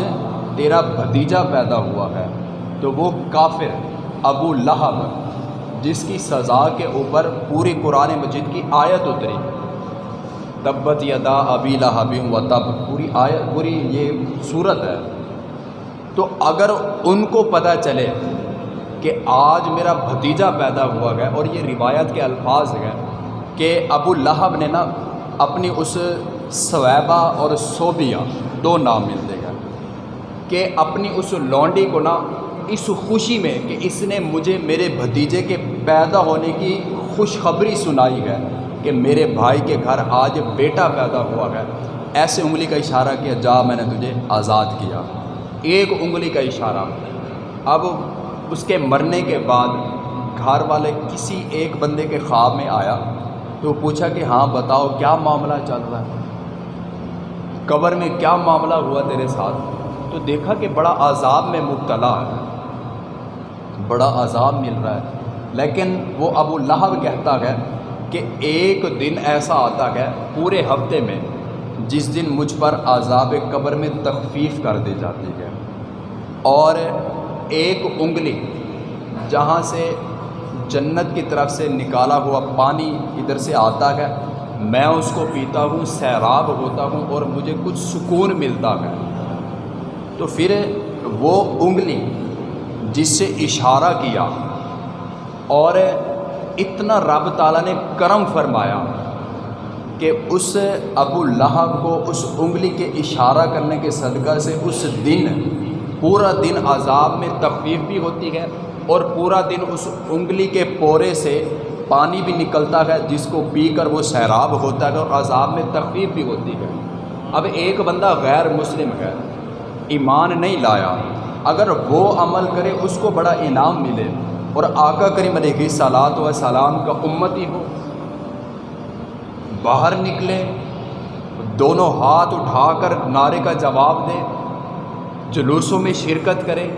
تیرا بھتیجا پیدا ہوا ہے، تو وہ کافر ابو لہب، جس کی سزا کے اوپر پوری قرآن مجید کی آیت اتری۔ تبت یدا ابی لہب و تب۔ پوری آیت، پوری یہ صورت ہے۔ تو اگر ان کو پتہ چلے کہ آج میرا بھتیجا پیدا ہوا گیا اور یہ روایت کے الفاظ ہیں کہ ابو لہب نے نا اپنی اس سویبہ اور صوبیہ دو نام ملتے گئے۔ کہ اپنی اس لونڈی کو نا اس خوشی میں کہ اس نے مجھے میرے بھتیجے کے پیدا ہونے کی خوشخبری سنائی ہے کہ میرے بھائی کے گھر آج بیٹا پیدا ہوا ہے۔ ایسے انگلی کا اشارہ کیا جا میں نے تجھے آزاد کیا۔ ایک انگلی کا اشارہ۔ اب اس کے مرنے کے بعد گھر والے کسی ایک بندے کے خواب میں آیا تو پوچھا کہ ہاں بتاؤ کیا معاملہ چل رہا ہے؟ قبر میں کیا معاملہ ہوا تیرے ساتھ؟ تو دیکھا کہ بڑا عذاب میں مبتلا ہے۔ بڑا عذاب مل رہا ہے۔ لیکن وہ ابو لہب کہتا ہے کہ ایک دن ایسا آتا ہے پورے ہفتے میں جس دن مجھ پر عذاب قبر میں تخفیف کر دی جاتی ہے۔ اور ایک انگلی جہاں سے جنت کی طرف سے نکالا ہوا پانی ادھر سے آتا ہے، میں اس کو پیتا ہوں، سیراب ہوتا ہوں اور مجھے کچھ سکون ملتا ہے۔ تو پھر وہ انگلی جس سے اشارہ کیا اور اتنا رب تعالیٰ نے کرم فرمایا کہ اس ابو لہب کو اس انگلی کے اشارہ کرنے کے صدقہ سے اس دن، پورا دن عذاب میں تخفیف بھی ہوتی ہے اور پورا دن اس انگلی کے پورے سے پانی بھی نکلتا ہے، جس کو پی کر وہ سیراب ہوتا ہے اور عذاب میں تخفیف بھی ہوتی ہے۔ اب ایک بندہ غیر مسلم ہے۔ ایمان نہیں لایا۔ اگر وہ عمل کرے، اس کو بڑا انعام ملے۔ اور آقا کریم علیہ سلاد و سلام کا امتی ہو۔ باہر نکلے، دونوں ہاتھ اٹھا کر نعرے کا جواب دے۔ جلوسوں میں شرکت کرے۔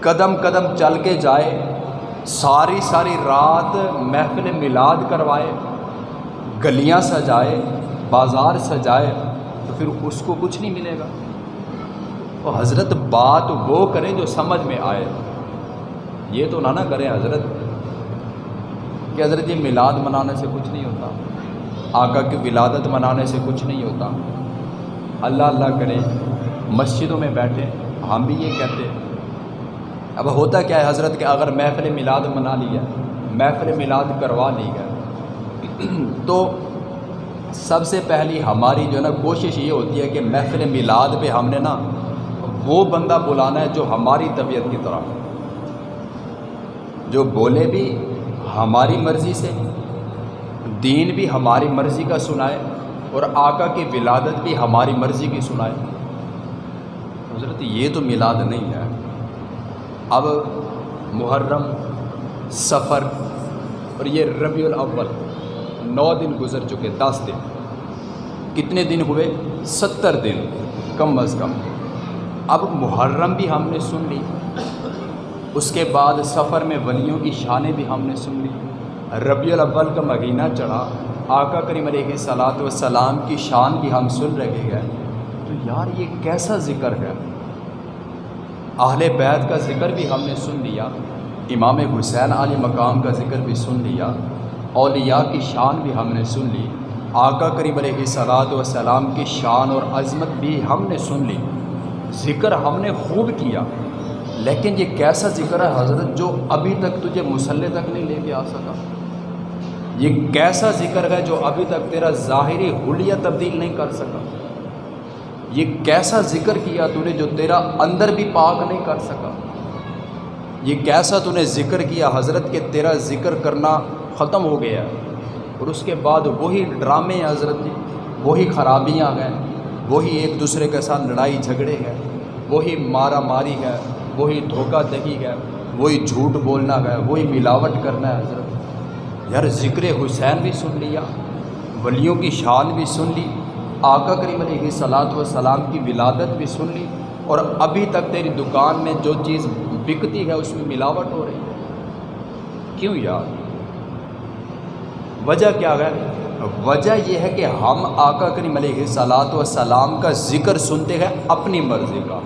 قدم قدم چل کے جائے۔ ساری ساری رات محفل میلاد کروائے۔ گلیاں سجائے، بازار سجائے۔ تو پھر اس کو کچھ نہیں ملے گا۔ تو حضرت بات وہ کریں جو سمجھ میں آئے۔ یہ تو نہ نہ کریں حضرت، کہ حضرت یہ میلاد منانے سے کچھ نہیں ہوتا، آقا کی ولادت منانے سے کچھ نہیں ہوتا۔ اللہ اللہ کرے مسجدوں میں بیٹھے ہم بھی یہ کہتے اب ہوتا کیا ہے حضرت کہ اگر محفل میلاد منا لیا، محفل میلاد کروا لی گیا۔ تو سب سے پہلی ہماری جو ہے نا کوشش یہ ہوتی ہے کہ محفل میلاد پہ ہم نے نا وہ بندہ بلانا ہے جو ہماری طبیعت کی طرح جو بولے بھی ہماری مرضی سے، دین بھی ہماری مرضی کا سنائے اور آقا کی ولادت بھی ہماری مرضی کی سنائے۔ حضرت، یہ تو میلاد نہیں ہے۔ اب محرم، سفر اور یہ ربیع الاول، نو دن گزر چکے، دس دن۔ کتنے دن ہوئے؟ ستر دن، کم از کم۔ اب محرم بھی ہم نے سن لی، اس کے بعد سفر میں ولیوں کی شانیں بھی ہم نے سن لی۔ ربیع الاول کا مہینہ چڑھا، آقا کریم علیہ صلاۃ وسلام کی شان بھی ہم سن رہے ہیں۔ تو یار، یہ کیسا ذکر ہے؟ اہل بیت کا ذکر بھی ہم نے سن لیا، امام حسین علی مقام کا ذکر بھی سن لیا، اولیاء کی شان بھی ہم نے سن لی۔ آقا کریم علیہ صلاحت و سلام کی شان اور عظمت بھی ہم نے سن لی۔ ذکر ہم نے خوب کیا، لیکن یہ کیسا ذکر ہے حضرت جو ابھی تک تجھے مسلح تک نہیں لے کے آ سکا؟ یہ کیسا ذکر ہے جو ابھی تک تیرا ظاہری حلیہ تبدیل نہیں کر سکا؟ یہ کیسا ذکر کیا تو نے جو تیرا اندر بھی پاک نہیں کر سکا؟ یہ کیسا تو نے ذکر کیا حضرت کہ تیرا ذکر کرنا ختم ہو گیا اور اس کے بعد وہی ڈرامے ہیں حضرت جی وہی خرابیاں ہیں۔ وہی ایک دوسرے کے ساتھ لڑائی جھگڑے ہیں، وہی مارا ماری ہے، وہی دھوکہ دہی ہے، وہی جھوٹ بولنا ہے، وہی ملاوٹ کرنا ہے، حضرت۔ یار ذکر حسین بھی سن لیا، ولیوں کی شان بھی سن لی، آقا کریم علیہ صلاحت و سلام کی ولادت بھی سن لی، اور ابھی تک تیری دکان میں جو چیز بکتی ہے، اس میں ملاوٹ ہو رہی ہے۔ کیوں یار؟ وجہ کیا ہے؟ وجہ یہ ہے کہ ہم آقا کریم علیہ صلاحت و سلام کا ذکر سنتے ہیں اپنی مرضی کا،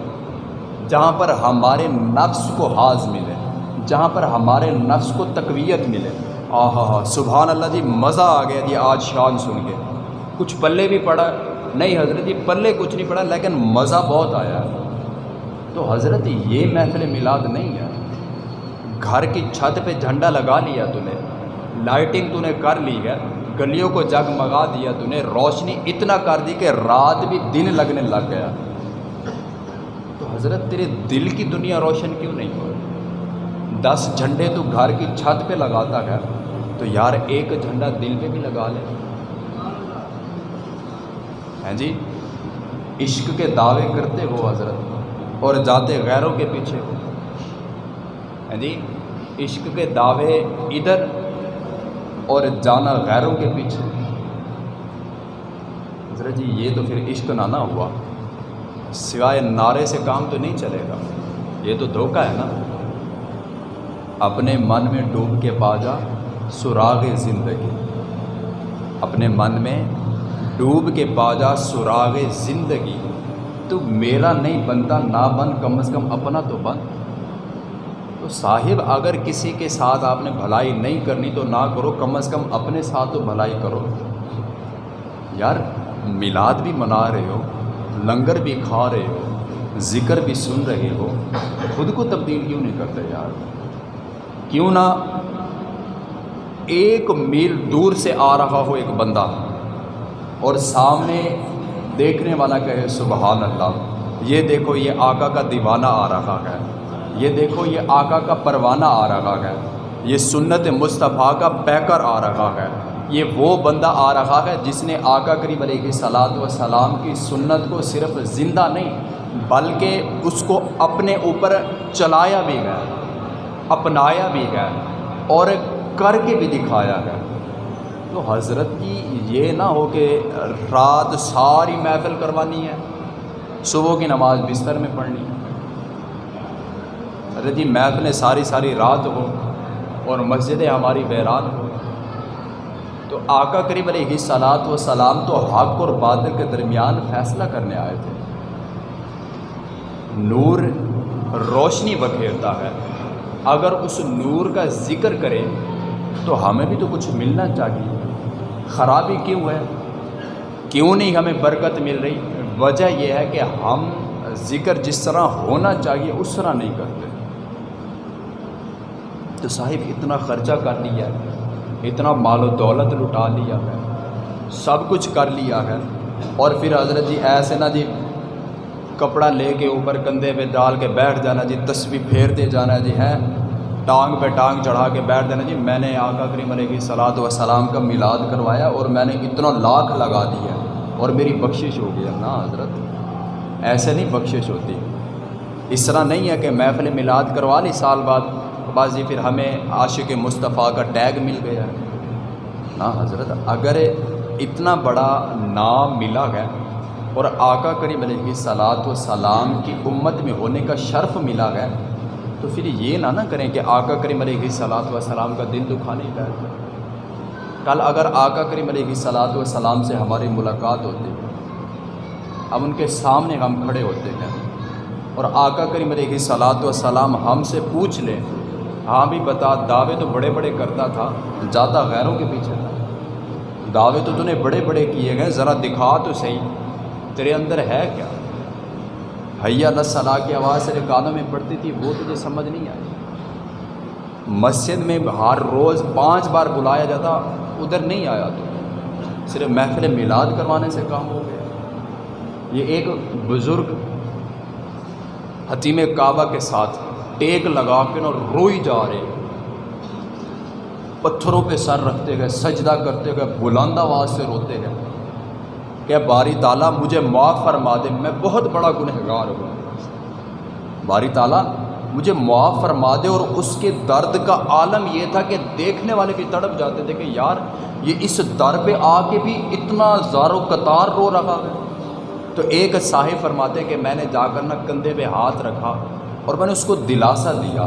جہاں پر ہمارے نفس کو حاض ملے، جہاں پر ہمارے نفس کو تقویت ملے۔ آ ہاں سبحان اللہ جی مزہ آ گیا جی آج شان سن کے۔ کچھ پلے بھی پڑا، نہیں حضرت جی پلے کچھ نہیں پڑا، لیکن مزہ بہت آیا۔ تو حضرت، یہ محفل میلاد نہیں ہے۔ گھر کی چھت پہ جھنڈا لگا لیا تو نے لائٹنگ تو نے کر لی ہے۔ گلیوں کو جگمگا دیا تو نے روشنی اتنا کر دی کہ رات بھی دن لگنے لگ گیا۔ تو حضرت، تیرے دل کی دنیا روشن کیوں نہیں ہو؟ دس جھنڈے تو گھر کی چھت پہ لگاتا ہے۔ تو یار، ایک جھنڈا دل پہ بھی لگا لے۔ ہیں جی عشق کے دعوے کرتے ہو حضرت، اور جاتے غیروں کے پیچھے ہو۔ ہیں جی عشق کے دعوے ادھر اور جانا غیروں کے پیچھے۔ حضرت جی یہ تو پھر عشق نہ نہ ہوا۔ سوائے نعرے سے کام تو نہیں چلے گا۔ یہ تو دھوکہ ہے نا۔ اپنے من میں ڈوب کے پا جا سراغ زندگی۔ اپنے من میں ڈوب کے پا جا سراغ زندگی۔ تو میرا نہیں بنتا، نہ بن، کم از کم اپنا تو بن۔ تو صاحب، اگر کسی کے ساتھ آپ نے بھلائی نہیں کرنی تو نہ کرو، کم از کم اپنے ساتھ تو بھلائی کرو۔ یار، میلاد بھی منا رہے ہو، لنگر بھی کھا رہے ہو، ذکر بھی سن رہے ہو، خود کو تبدیل کیوں نہیں کرتے یار؟ کیوں نہ ایک میل دور سے آ رہا ہو ایک بندہ اور سامنے دیکھنے والا کہے، سبحان اللہ، یہ دیکھو، یہ آقا کا دیوانہ آ رہا ہے۔ یہ دیکھو، یہ آقا کا پروانہ آ رہا ہے۔ یہ سنت مصطفیٰ کا پیکر آ رہا ہے۔ یہ وہ بندہ آ رہا ہے جس نے آقا کریم علیہ صلاحت و سلام کی سنت کو صرف زندہ نہیں، بلکہ اس کو اپنے اوپر چلایا بھی گیا، اپنایا بھی گیا اور کر کے بھی دکھایا گیا۔ تو حضرت کی یہ نہ ہو کہ رات ساری محفل کروانی ہے، صبح کی نماز بستر میں پڑھنی ہے۔ حضرت جی محفلیں ساری ساری رات ہو اور مسجدیں ہماری ویران ہو تو آقا قریب علیہ صلاحت و سلام تو حق اور بادل کے درمیان فیصلہ کرنے آئے تھے۔ نور روشنی بکھیرتا ہے۔ اگر اس نور کا ذکر کرے تو ہمیں بھی تو کچھ ملنا چاہیے۔ خرابی کیوں ہے؟ کیوں نہیں ہمیں برکت مل رہی؟ وجہ یہ ہے کہ ہم ذکر جس طرح ہونا چاہیے اس طرح نہیں کرتے۔ تو صاحب اتنا خرچہ کر لیا ہے، اتنا مال و دولت لٹا لیا ہے، سب کچھ کر لیا ہے۔ اور پھر حضرت جی ایسے نا جی کپڑا لے کے اوپر کندھے پہ ڈال کے بیٹھ جانا جی تصویر پھیرتے جانا جی ہے ٹانگ پہ ٹانگ چڑھا کے بیٹھ دینا جی۔ میں نے آقا کریم علیہ صلاحت و سلام کا میلاد کروایا اور میں نے اتنا لاکھ لگا دیا۔ اور میری بخشش ہو گیا نا حضرت۔ ایسے نہیں بخشش ہوتی۔ اس طرح نہیں ہے کہ محفل میلاد کروا لی، سال بعد بازی پھر ہمیں عاشق مصطفیٰ کا ٹیگ مل گیا۔ نا حضرت، اگر اتنا بڑا نام ملا ہے اور آقا کریم علیہ صلاحت و سلام کی امت میں ہونے کا شرف ملا ہے، تو پھر یہ نہ نہ کریں کہ آقا کریم علیہ صلاحت و سلام کا دل دکھانے کا کل اگر آقا کریم علیہ صلاحت و سلام سے ہماری ملاقات ہوتی، اب ان کے سامنے ہم کھڑے ہوتے ہیں اور آقا کریم علیہ صلاحت و سلام ہم سے پوچھ لیں۔ ہاں بھی بتا دعوے تو بڑے بڑے کرتا تھا زیادہ غیروں کے پیچھے تھا۔ دعوے تو نے بڑے بڑے کیے گئے، ذرا دکھا تو صحیح۔ تیرے اندر ہے کیا؟ حیا صلاح کی آواز تیرے کانوں میں پڑتی تھی، وہ تجھے سمجھ نہیں آئی۔ مسجد میں ہر روز پانچ بار بلایا جاتا، ادھر نہیں آیا تو۔ صرف محفل میلاد کروانے سے کام ہو گیا۔ یہ ایک بزرگ حتیم کعبہ کے ساتھ۔ ٹیک لگا کے نا روئی جا رہے۔ پتھروں پہ سر رکھتے گئے، سجدہ کرتے گئے، بلند آواز سے روتے گئے۔ کہ باری تعالیٰ مجھے معاف فرما دے، میں بہت بڑا گنہگار ہوں۔ باری تعالیٰ مجھے معاف فرما دے اور اس کے درد کا عالم یہ تھا کہ دیکھنے والے بھی تڑپ جاتے تھے کہ یار، یہ اس در پہ آ کے بھی اتنا زار و قطار رو رہا ہے۔ تو ایک صاحب فرماتے کہ میں نے جا کر نہ کندھے پہ ہاتھ رکھا۔ اور میں نے اس کو دلاسا دیا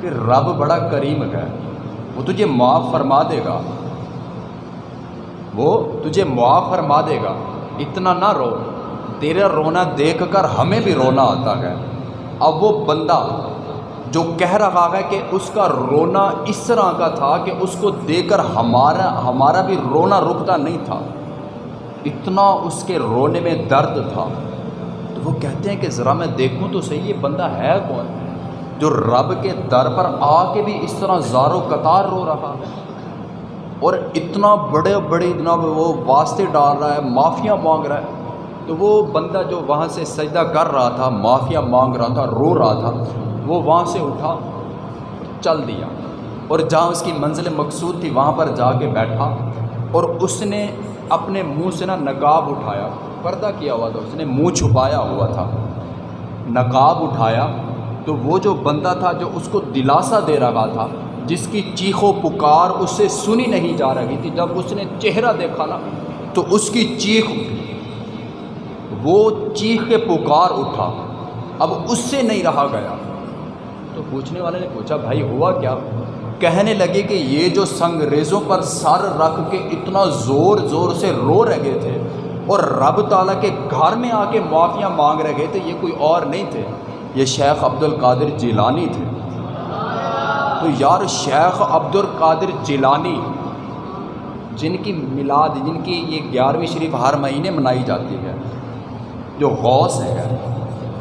کہ رب بڑا کریم ہے۔ وہ تجھے معاف فرما دے گا۔ وہ تجھے معاف فرما دے گا۔ اتنا نہ رو۔ تیرا رونا دیکھ کر ہمیں بھی رونا آتا ہے۔ اب وہ بندہ جو کہہ رہا ہے کہ اس کا رونا اس طرح کا تھا کہ اس کو دیکھ کر ہمارا ہمارا بھی رونا رکتا نہیں تھا۔ اتنا اس کے رونے میں درد تھا۔ وہ کہتے ہیں کہ ذرا میں دیکھوں تو صحیح یہ بندہ ہے کون؟ جو رب کے در پر آ کے بھی اس طرح زار و قطار رو رہا ہے۔ اور اتنا بڑے بڑے اتنا وہ واسطے ڈال رہا ہے، معافیاں مانگ رہا ہے۔ تو وہ بندہ جو وہاں سے سجدہ کر رہا تھا معافیا مانگ رہا تھا، رو رہا تھا، وہ وہاں سے اٹھا، چل دیا۔ اور جہاں اس کی منزل مقصود تھی، وہاں پر جا کے بیٹھا۔ اور اس نے اپنے منہ سے نا نقاب اٹھایا۔ پردہ کیا ہوا تھا، اس نے منہ چھپایا ہوا تھا، نقاب اٹھایا، تو وہ جو بندہ تھا جو اس کو دلاسا دے رہا تھا، جس کی چیخ و پکار اس سے سنی نہیں جا رہی تھی، جب اس نے چہرہ دیکھا نا، تو اس کی چیخ، وہ چیخ کے پکار اٹھا، اب اس سے نہیں رہا گیا۔ تو پوچھنے والے نے پوچھا، بھائی ہوا کیا؟ کہنے لگے کہ یہ جو سنگریزوں پر سر رکھ کے اتنا زور زور سے رو رہے تھے اور رب تعالیٰ کے گھر میں آ کے معافیاں مانگ رہے تھے، یہ کوئی اور نہیں تھے۔ یہ شیخ عبد القادر جیلانی تھے۔ تو یار شیخ عبد القادر جیلانی، جن کی میلاد، جن کی یہ گیارہویں شریف ہر مہینے منائی جاتی ہے، جو غوث ہے،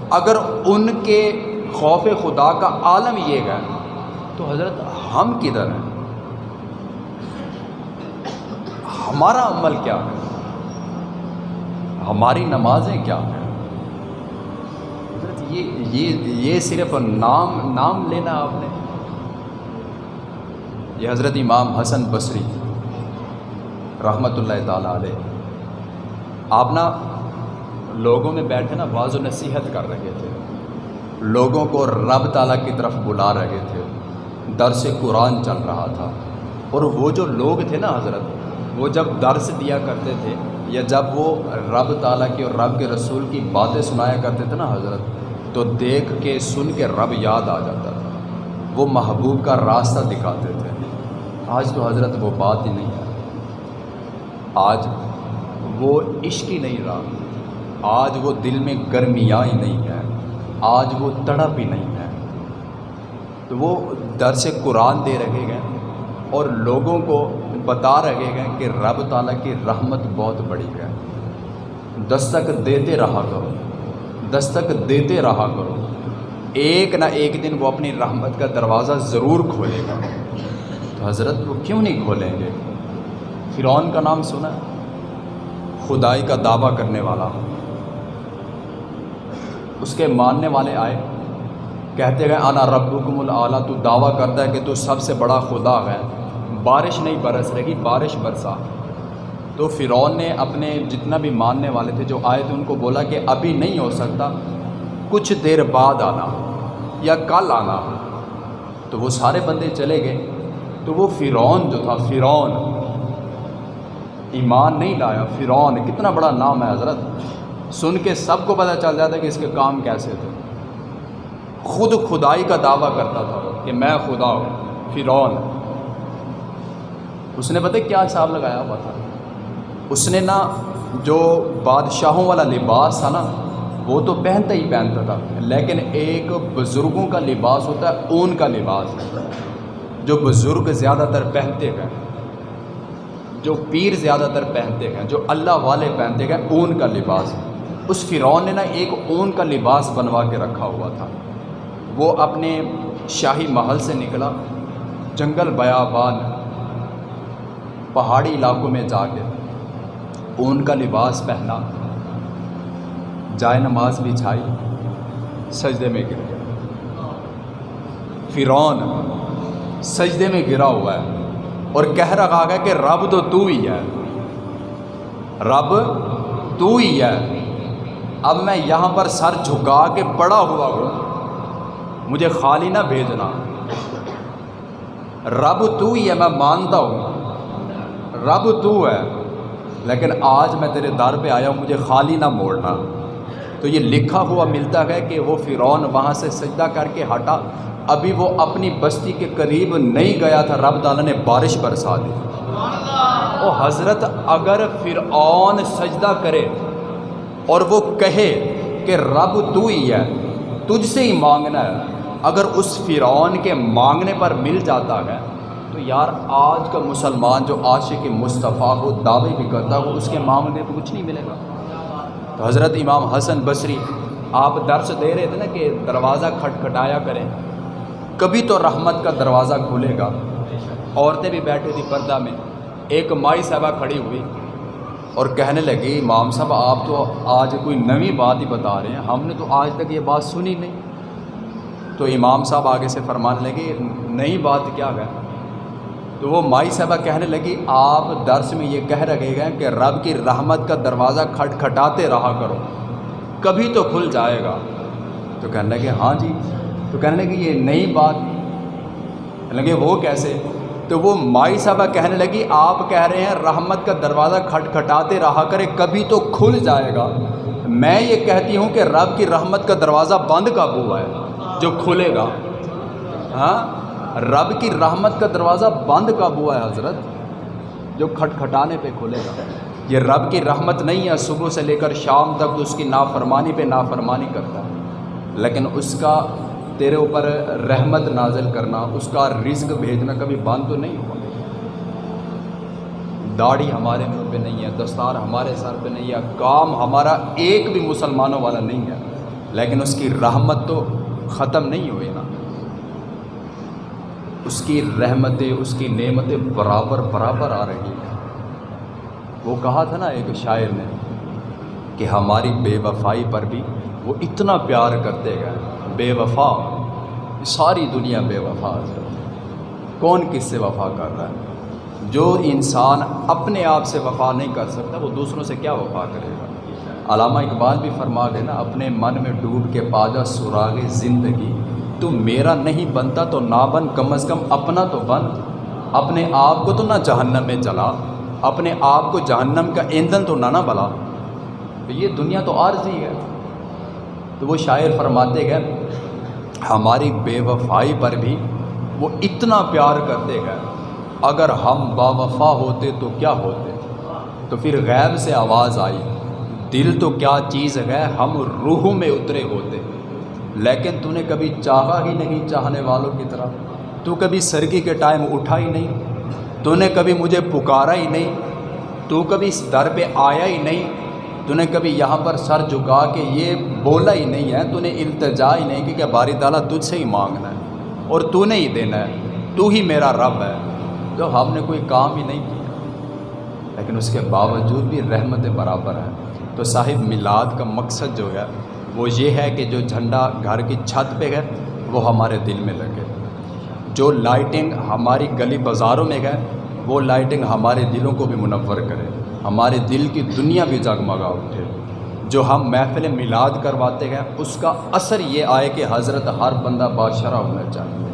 اگر ان کے خوف خدا کا عالم یہ ہے، تو حضرت ہم کدھر ہیں؟ ہمارا عمل کیا ہے؟ ہماری نمازیں کیا ہیں؟ حضرت، یہ یہ یہ صرف نام نام لینا آپ نے؟ یہ حضرت امام حسن بصری رحمۃ اللہ تعالیٰ علیہ، آپ نا لوگوں میں بیٹھے نا بعض و نصیحت کر رہے تھے، لوگوں کو رب تعالیٰ کی طرف بلا رہے تھے، درس قرآن چل رہا تھا، اور وہ جو لوگ تھے نا حضرت وہ جب درس دیا کرتے تھے یا جب وہ رب تعالیٰ کی اور رب کے رسول کی باتیں سنایا کرتے تھے نا حضرت، تو دیکھ کے سن کے رب یاد آ جاتا تھا۔ وہ محبوب کا راستہ دکھاتے تھے۔ آج تو حضرت وہ بات ہی نہیں۔ ہے آج وہ عشق ہی نہیں رہا۔ آج وہ دل میں گرمیاں ہی نہیں ہے آج وہ تڑپ ہی نہیں ہے تو وہ درس قرآن دے رہے گئے اور لوگوں کو بتا رہے گئے کہ رب تعالیٰ کی رحمت بہت بڑی ہے۔ دستک دیتے رہا کرو۔ دستک دیتے رہا کرو۔ ایک نہ ایک دن وہ اپنی رحمت کا دروازہ ضرور کھولے گا۔ تو حضرت وہ کیوں نہیں کھولیں گے؟ فرعون کا نام سنا۔ خدائی کا دعویٰ کرنے والا۔ اس کے ماننے والے آئے۔ کہتے گئے آنا ربکم العلیٰ تو دعویٰ کرتا ہے کہ تو سب سے بڑا خدا ہے۔ بارش نہیں برس رہی، بارش برسا۔ تو فرعون نے اپنے جتنا بھی ماننے والے تھے جو آئے تھے، ان کو بولا کہ ابھی نہیں ہو سکتا، کچھ دیر بعد آنا یا کل آنا۔ تو وہ سارے بندے چلے گئے۔ تو وہ فرعون جو تھا، فرعون۔ ایمان نہیں لایا، فرعون۔ کتنا بڑا نام ہے حضرت۔ سن کے سب کو پتہ چل جاتا کہ اس کے کام کیسے تھے۔ خود خدائی کا دعویٰ کرتا تھا کہ میں خدا ہوں، فرعون۔ اس نے پتہ کیا حساب لگایا ہوا تھا؟ اس نے نا جو بادشاہوں والا لباس تھا نا، وہ تو پہنتا ہی پہنتا تھا، لیکن ایک بزرگوں کا لباس ہوتا ہے، اون کا لباس جو بزرگ زیادہ تر پہنتے گئے جو پیر زیادہ تر پہنتے گئے جو اللہ والے پہنتے گئے اون کا لباس۔ اس فرعون نے نا ایک اون کا لباس بنوا کے رکھا ہوا تھا۔ وہ اپنے شاہی محل سے نکلا، جنگل بیابان۔ پہاڑی علاقوں میں جا کے اون کا لباس پہنا، جائے نماز بچھائی سجدے میں گر گیا فرعون سجدے میں گرا ہوا ہے اور کہہ رہا گا کہ رب تو تو ہی ہے۔ رب تو ہی ہے۔ اب میں یہاں پر سر جھکا کے پڑا ہوا ہوں۔ مجھے خالی نہ بھیجنا۔ رب تو ہی ہے، میں مانتا ہوں۔ رب تو ہے، لیکن آج میں تیرے در پہ آیا ہوں، مجھے خالی نہ موڑنا۔ تو یہ لکھا ہوا ملتا ہے کہ وہ فرعون وہاں سے سجدہ کر کے ہٹا۔ ابھی وہ اپنی بستی کے قریب نہیں گیا تھا، رب تعالیٰ نے بارش برسا دی۔ او حضرت، اگر فرعون سجدہ کرے اور وہ کہے کہ رب تو ہی ہے، تجھ سے ہی مانگنا ہے۔ اگر اس فرعون کے مانگنے پر مل جاتا ہے تو یار آج کا مسلمان جو عاشق مصطفیٰ ہو دعوے بھی کرتا ہو اس کے معاملے پہ کچھ نہیں ملے گا۔ تو حضرت امام حسن بصری، آپ درس دے رہے تھے نا کہ دروازہ کھٹکھٹایا کریں۔ کبھی تو رحمت کا دروازہ کھلے گا۔ عورتیں بھی بیٹھی تھی پردہ میں۔ ایک مائی صاحبہ کھڑی ہوئی اور کہنے لگی، امام صاحب، آپ تو آج کوئی نوی بات ہی بتا رہے ہیں۔ ہم نے تو آج تک یہ بات سنی نہیں تو امام صاحب آگے سے فرمانے لگے، نئی بات کیا ہے؟ تو وہ مائی صاحبہ کہنے لگی، آپ درس میں یہ کہہ رکھے گئے کہ رب کی رحمت کا دروازہ کھٹ کھٹاتے رہا کرو، کبھی تو کھل جائے گا۔ تو کہنے لگے ہاں جی۔ تو کہنے لگے، یہ نئی بات۔ لگے، وہ کیسے؟ تو وہ مائی صاحبہ کہنے لگی، آپ کہہ رہے ہیں، رحمت کا دروازہ کھٹ کھٹاتے رہا کرے، کبھی تو کھل جائے گا۔ میں یہ کہتی ہوں کہ رب کی رحمت کا دروازہ بند کب ہوا ہے؟ جو کھلے گا۔ ہاں؟ رب کی رحمت کا دروازہ بند کب ہوا ہے حضرت، جو کھٹ کھٹانے پہ کھلے گا۔ یہ رب کی رحمت نہیں ہے، صبح سے لے کر شام تک اس کی نافرمانی پہ نافرمانی کرتا ہے۔ لیکن اس کا تیرے اوپر رحمت نازل کرنا، اس کا رزق بھیجنا کبھی بند تو نہیں ہوا۔ داڑھی ہمارے منہ پہ نہیں ہے، دستار ہمارے سر پہ نہیں ہے، کام ہمارا ایک بھی مسلمانوں والا نہیں ہے۔ لیکن اس کی رحمت تو ختم نہیں ہوئی نا۔ اس کی رحمتیں، اس کی نعمتیں برابر برابر آ رہی ہیں۔ وہ کہا تھا نا ایک شاعر نے کہ ہماری بے وفائی پر بھی وہ اتنا پیار کرتے گئے۔ بے وفا ساری دنیا بے وفا کون کس سے وفا کر رہا ہے؟ جو انسان اپنے آپ سے وفا نہیں کر سکتا، وہ دوسروں سے کیا وفا کرے گا؟ علامہ اقبال بھی فرما دینا اپنے من میں ڈوب کے پاجا سراغ زندگی تو میرا نہیں بنتا تو نہ بن کم از کم اپنا تو بن اپنے آپ کو تو نہ جہنم میں چلا اپنے آپ کو جہنم کا ایندھن تو نہ نہ بلا۔ تو یہ دنیا تو عارضی ہے۔ تو وہ شاعر فرماتے گئے ہماری بے وفائی پر بھی وہ اتنا پیار کرتے گئے اگر ہم با وفا ہوتے تو کیا ہوتے؟ تو پھر غیب سے آواز آئی، دل تو کیا چیز ہے ہم روح میں اترے ہوتے؟ لیکن تو نے کبھی چاہا ہی نہیں چاہنے والوں کی طرح تو کبھی سرگی کے ٹائم اٹھا ہی نہیں۔ تو نے کبھی مجھے پکارا ہی نہیں۔ تو کبھی اس در پہ آیا ہی نہیں۔ تو نے کبھی یہاں پر سر جھکا کے یہ بولا ہی نہیں ہے۔ تو نے التجا ہی نہیں کہ باری تعالیٰ تجھ سے ہی مانگنا ہے اور تو نے ہی دینا ہے۔ تو ہی میرا رب ہے۔ تو ہم نے کوئی کام ہی نہیں کیا۔ لیکن اس کے باوجود بھی رحمت برابر ہے۔ تو صاحب، میلاد کا مقصد جو ہے وہ یہ ہے کہ جو جھنڈا گھر کی چھت پہ ہے، وہ ہمارے دل میں لگے۔ جو لائٹنگ ہماری گلی بازاروں میں ہے، وہ لائٹنگ ہمارے دلوں کو بھی منور کرے۔ ہمارے دل کی دنیا بھی جگمگا اٹھے۔ جو ہم محفل میلاد کرواتے ہیں، اس کا اثر یہ آئے کہ حضرت ہر بندہ بادشاہ ہونا چاہیے۔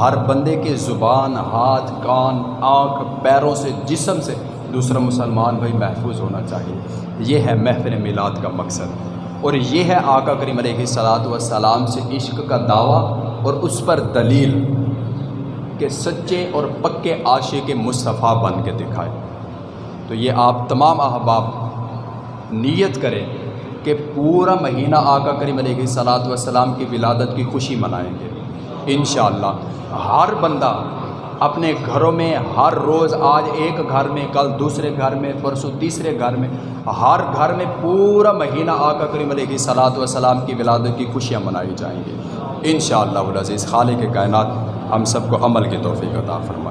ہر بندے کے زبان، ہاتھ، کان، آنکھ، پیروں سے، جسم سے دوسرا مسلمان بھائی محفوظ ہونا چاہیے۔ یہ ہے محفل میلاد کا مقصد۔ اور یہ ہے آقا کریم علیہ صلاحت وسلام سے عشق کا دعویٰ اور اس پر دلیل کہ سچے اور پکے عاشق مصطفیٰ بن کے دکھائے۔ تو یہ آپ تمام احباب نیت کریں کہ پورا مہینہ آقا کریم علیہ صلاحت وسلام کی ولادت کی خوشی منائیں گے۔ انشاءاللہ ہر بندہ اپنے گھروں میں ہر روز آج ایک گھر میں، کل دوسرے گھر میں، پرسوں تیسرے گھر میں، ہر گھر میں پورا مہینہ آقا کریم علیہ صلاحت وسلام کی ولادت کی خوشیاں منائی جائیں گی۔ انشاءاللہ العزیز خالق کائنات ہم سب کو عمل کی توفیق عطا فرمائے۔